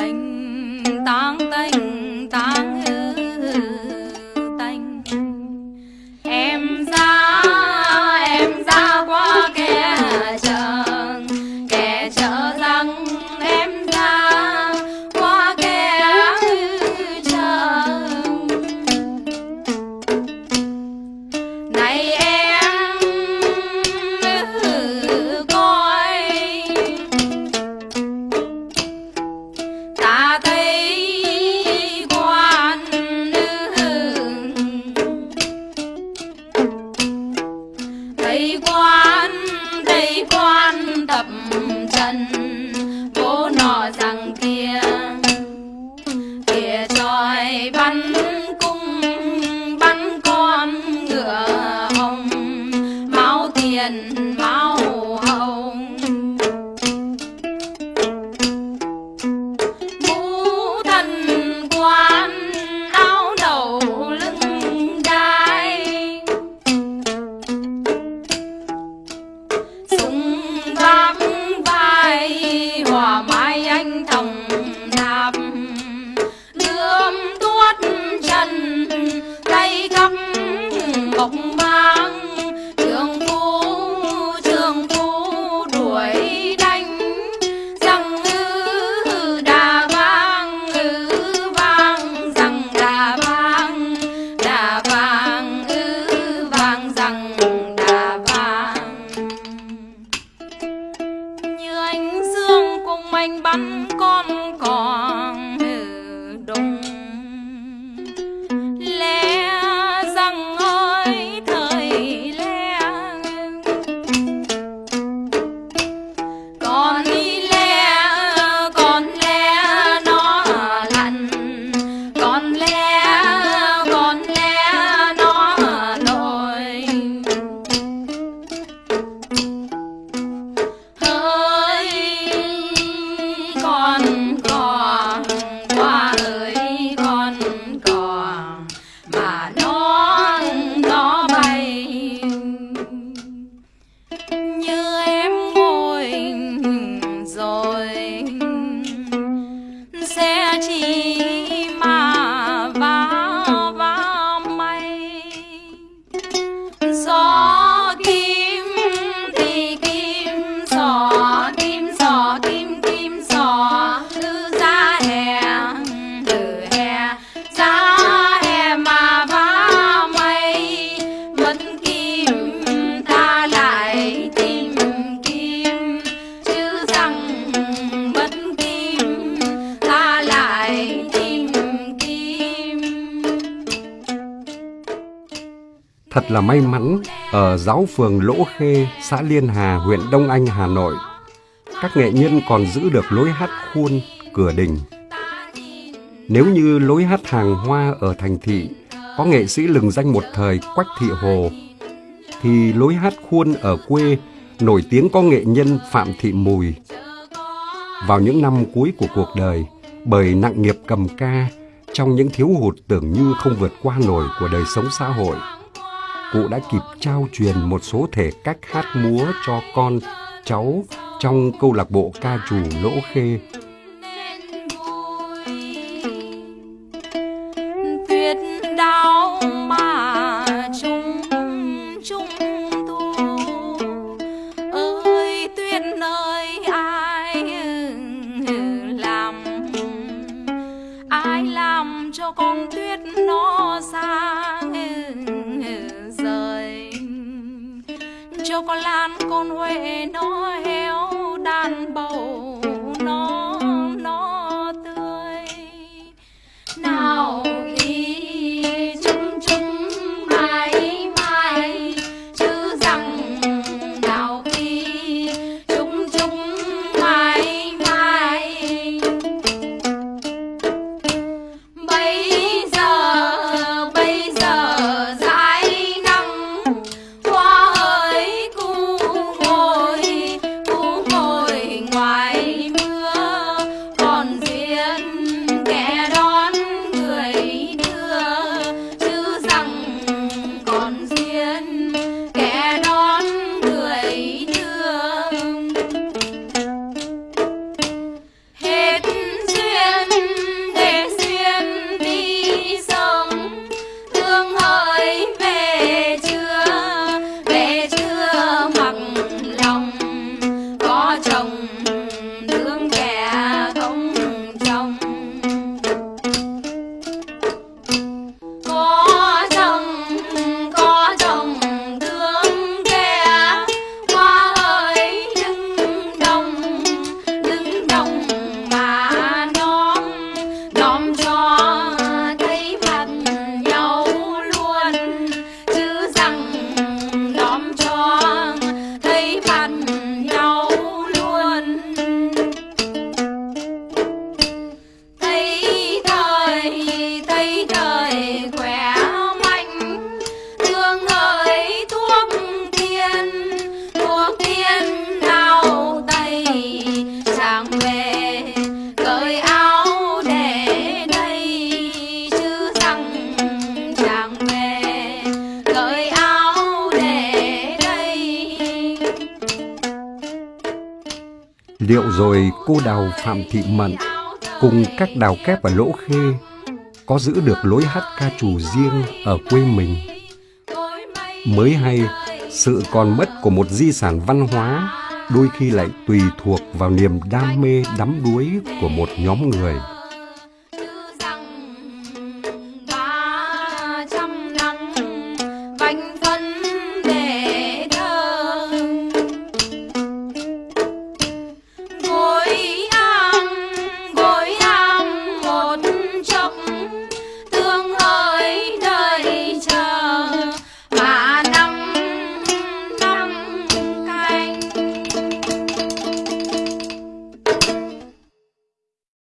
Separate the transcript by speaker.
Speaker 1: tình tang tình máu tiền mình sẽ chỉ
Speaker 2: Thật là may mắn, ở giáo phường Lỗ Khê, xã Liên Hà, huyện Đông Anh, Hà Nội, các nghệ nhân còn giữ được lối hát khuôn, cửa đình. Nếu như lối hát hàng hoa ở thành thị có nghệ sĩ lừng danh một thời Quách Thị Hồ, thì lối hát khuôn ở quê nổi tiếng có nghệ nhân Phạm Thị Mùi. Vào những năm cuối của cuộc đời, bởi nặng nghiệp cầm ca, trong những thiếu hụt tưởng như không vượt qua nổi của đời sống xã hội, cụ đã kịp trao truyền một số thể cách hát múa cho con, cháu trong câu lạc bộ ca trù Lỗ Khê.
Speaker 1: đau mà chung chung ơi ai làm ai làm cho con tuyết nó sang cho con lan con huệ nó héo chồng đương kẻ không chồng. Có chồng có chồng đương kẻ hoa ơi đừng đồng. Đừng đồng mà nhóm nhóm cho thấy mặt nhau luôn. Chứ rằng nhóm cho
Speaker 2: Liệu rồi cô đào Phạm Thị Mận cùng các đào kép và Lỗ Khê có giữ được lối hát ca trù riêng ở quê mình? Mới hay, sự còn mất của một di sản văn hóa đôi khi lại tùy thuộc vào niềm đam mê đắm đuối của một nhóm người.